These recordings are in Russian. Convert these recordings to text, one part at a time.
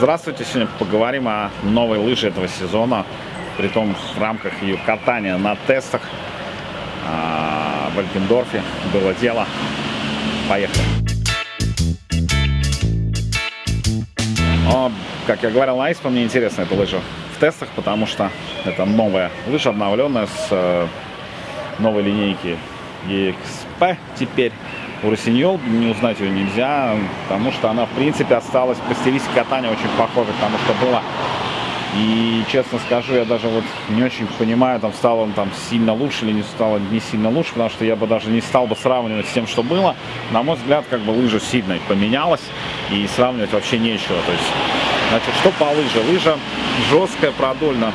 Здравствуйте, сегодня поговорим о новой лыже этого сезона, при том в рамках ее катания на тестах а, в Альпендорфе было дело. Поехали. Но, как я говорил на Испо, мне интересна эта лыжа в тестах, потому что это новая лыжа, обновленная с э, новой линейки EXP теперь у Росиньол не узнать ее нельзя, потому что она, в принципе, осталась по стилистике катания очень похожа к что было. И, честно скажу, я даже вот не очень понимаю, там стало он там сильно лучше или не стало не сильно лучше, потому что я бы даже не стал бы сравнивать с тем, что было. На мой взгляд, как бы лыжа сильно поменялась, и сравнивать вообще нечего. То есть, значит, что по лыже? Лыжа жесткая, продольно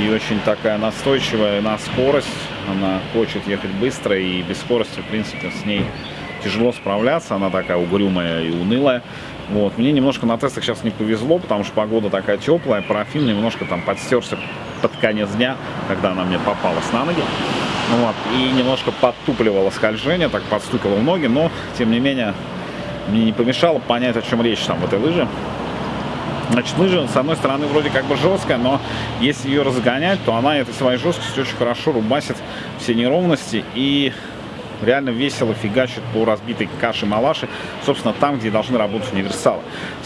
и очень такая настойчивая на скорость. Она хочет ехать быстро и без скорости, в принципе, с ней тяжело справляться. Она такая угрюмая и унылая. Вот. Мне немножко на тестах сейчас не повезло, потому что погода такая теплая, парафин немножко там подстерся под конец дня, когда она мне попалась на ноги. Вот. И немножко подтупливало скольжение, так подстукивало в ноги, но, тем не менее, мне не помешало понять, о чем речь там в этой лыже. Значит, лыжа, с одной стороны, вроде как бы жесткая, но если ее разгонять, то она этой своей жесткостью очень хорошо рубасит все неровности и реально весело фигачит по разбитой каше-малаше, собственно, там, где должны работать универсалы.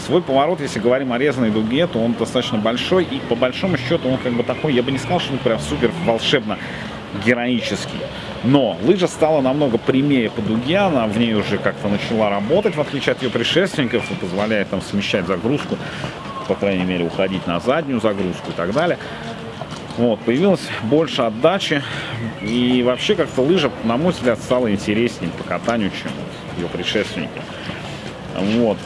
Свой поворот, если говорим о резаной дуге, то он достаточно большой, и по большому счету он как бы такой, я бы не сказал, что он прям супер волшебно героический. Но лыжа стала намного прямее по дуге, она в ней уже как-то начала работать, в отличие от ее предшественников, и позволяет там смещать загрузку по крайней мере, уходить на заднюю загрузку и так далее. Вот, появилось больше отдачи, и вообще как-то лыжа, на мой взгляд, стала интереснее по катанию, чем ее предшественники. Вот.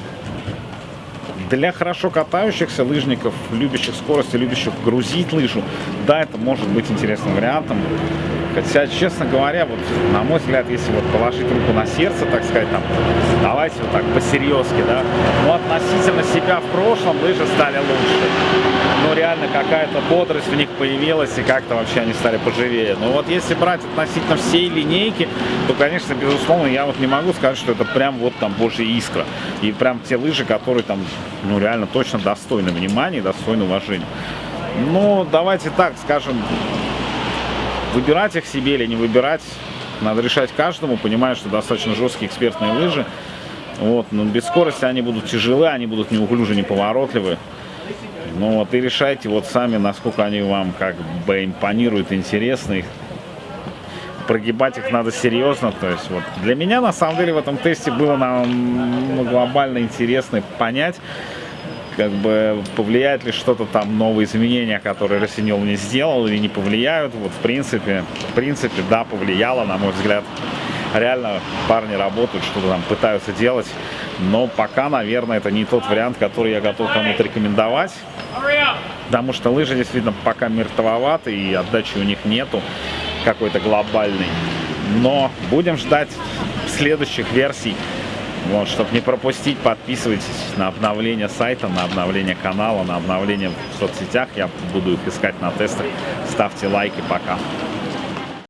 Для хорошо катающихся лыжников, любящих скорость и любящих грузить лыжу, да, это может быть интересным вариантом. Хотя, честно говоря, вот, на мой взгляд, если вот положить руку на сердце, так сказать, там, давайте вот так по-серьезки, да, ну, относительно себя в прошлом лыжи стали лучше. Ну, реально какая-то бодрость в них появилась, и как-то вообще они стали поживее. Но вот если брать относительно всей линейки, то, конечно, безусловно, я вот не могу сказать, что это прям вот там божья искра. И прям те лыжи, которые там, ну, реально точно достойны внимания, достойны уважения. Ну, давайте так скажем, Выбирать их себе или не выбирать, надо решать каждому, понимая, что достаточно жесткие экспертные лыжи. Вот, но без скорости они будут тяжелы, они будут неуклюжи, неповоротливы. Ну вот и решайте вот сами, насколько они вам как бы импонируют, интересны. Прогибать их надо серьезно. То есть вот для меня на самом деле в этом тесте было нам ну, глобально интересно понять, как бы повлияет ли что-то там, новые изменения, которые Росиньол мне сделал, или не повлияют. Вот в принципе, в принципе, да, повлияло, на мой взгляд. Реально парни работают, что-то там пытаются делать, но пока, наверное, это не тот вариант, который я готов кому-то рекомендовать. Потому что лыжи действительно пока мертвоваты и отдачи у них нету какой-то глобальной. Но будем ждать следующих версий вот, чтобы не пропустить, подписывайтесь на обновление сайта, на обновление канала, на обновление в соцсетях. Я буду их искать на тестах. Ставьте лайки. Пока.